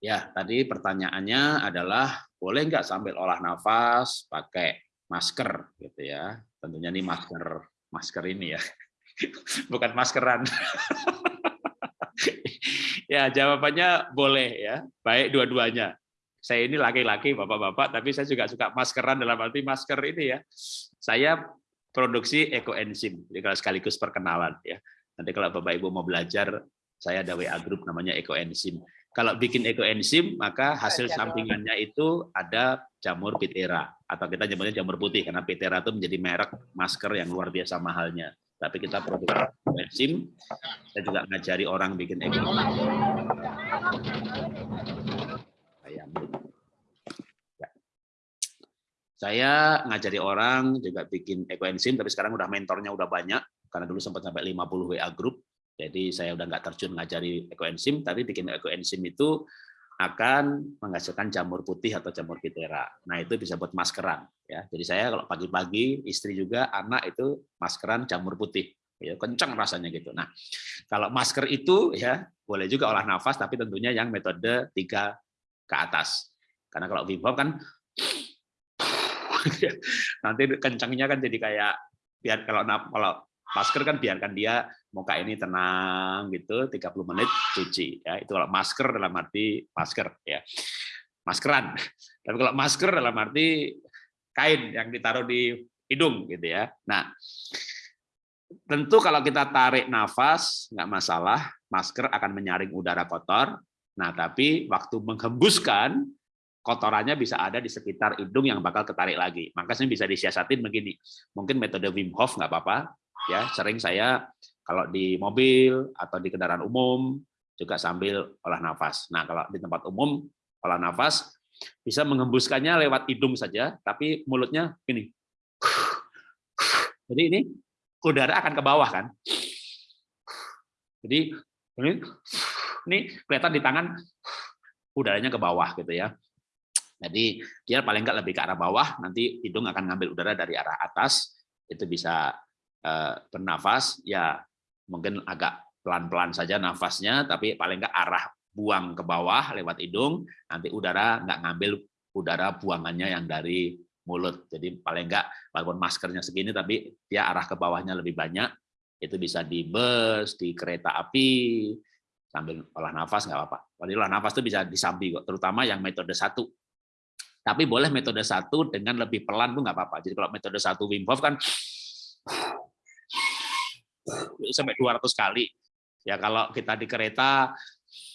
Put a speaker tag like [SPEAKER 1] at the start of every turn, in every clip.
[SPEAKER 1] Ya, tadi pertanyaannya adalah boleh nggak sambil olah nafas pakai masker gitu ya. Tentunya ini masker masker ini ya. Bukan maskeran. ya, jawabannya boleh ya. Baik dua-duanya. Saya ini laki-laki, Bapak-bapak, tapi saya juga suka maskeran dalam arti masker ini ya. Saya produksi ekoenzim, jadi kalau sekaligus perkenalan ya. Nanti kalau Bapak Ibu mau belajar, saya ada WA group namanya ekoenzim kalau bikin ekoenzim, maka hasil sampingannya itu ada jamur pitera. Atau kita nyebutnya jamur putih karena pitera itu menjadi merek masker yang luar biasa mahalnya. Tapi kita produk enzim, saya juga ngajari orang bikin ekoenzim. Ya. Saya ngajari orang juga bikin ekoenzim, tapi sekarang udah mentornya udah banyak. Karena dulu sempat sampai 50 WA group jadi saya udah nggak terjun ngajari ekoenzim, tapi bikin ekoenzim itu akan menghasilkan jamur putih atau jamur pitera. Nah itu bisa buat maskeran. Ya. Jadi saya kalau pagi-pagi istri juga anak itu maskeran jamur putih. Ya, kencang rasanya gitu. Nah kalau masker itu ya boleh juga olah nafas, tapi tentunya yang metode tiga ke atas. Karena kalau Wim kan nanti kencangnya kan jadi kayak biar kalau kalau masker kan biarkan dia muka ini tenang gitu 30 menit cuci ya. Itu kalau masker dalam arti masker ya. Maskeran. Tapi kalau masker dalam arti kain yang ditaruh di hidung gitu ya. Nah tentu kalau kita tarik nafas nggak masalah masker akan menyaring udara kotor. Nah tapi waktu menghembuskan kotorannya bisa ada di sekitar hidung yang bakal ketarik lagi. Makanya bisa disiasatin begini mungkin metode Wim Hof nggak apa-apa ya sering saya kalau di mobil atau di kendaraan umum juga sambil olah nafas. Nah, kalau di tempat umum olah nafas bisa mengembuskannya lewat hidung saja, tapi mulutnya ini. Jadi ini udara akan ke bawah kan. Jadi ini ini kelihatan di tangan udaranya ke bawah gitu ya. Jadi dia paling nggak lebih ke arah bawah, nanti hidung akan ngambil udara dari arah atas, itu bisa bernafas ya mungkin agak pelan-pelan saja nafasnya tapi paling nggak arah buang ke bawah lewat hidung nanti udara nggak ngambil udara buangannya yang dari mulut. Jadi paling nggak walaupun maskernya segini tapi dia arah ke bawahnya lebih banyak. Itu bisa di bus di kereta api sambil olah nafas nggak apa-apa. Kalau olah nafas itu bisa disambi kok terutama yang metode satu. Tapi boleh metode satu dengan lebih pelan tuh nggak apa-apa. Jadi kalau metode satu Wim Hof kan sampai 200 kali. Ya kalau kita di kereta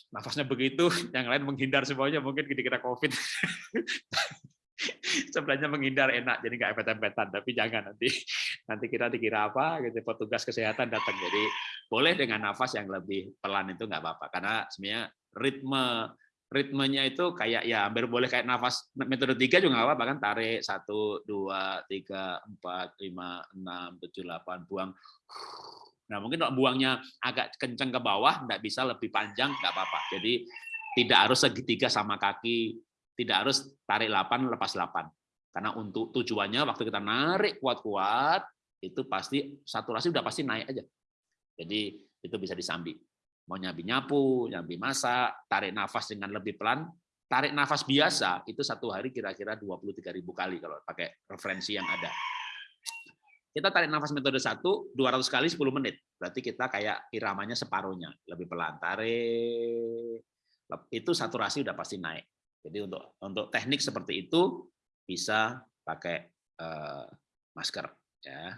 [SPEAKER 1] nafasnya begitu, yang lain menghindar semuanya mungkin kita COVID. Sebenarnya menghindar enak, jadi nggak empet-empetan, tapi jangan nanti nanti kita dikira apa, gitu petugas kesehatan datang. Jadi boleh dengan nafas yang lebih pelan itu nggak apa-apa, karena sebenarnya ritme ritmenya itu kayak ya hampir boleh kayak nafas metode tiga juga nggak apa-apa kan tarik satu dua tiga empat lima enam tujuh delapan buang Nah, mungkin kalau buangnya agak kencang ke bawah, nggak bisa lebih panjang, nggak apa-apa. Jadi tidak harus segitiga sama kaki, tidak harus tarik 8, lepas 8. Karena untuk tujuannya waktu kita narik kuat-kuat, itu pasti saturasi udah pasti naik aja. Jadi itu bisa disambi. Mau nyambi nyapu, nyambi masak, tarik nafas dengan lebih pelan, tarik nafas biasa itu satu hari kira-kira 23.000 kali kalau pakai referensi yang ada. Kita tarik nafas metode 1 200 kali 10 menit. Berarti kita kayak iramanya separuhnya, lebih pelan. Tarik. Itu saturasi udah pasti naik. Jadi untuk untuk teknik seperti itu bisa pakai uh, masker ya.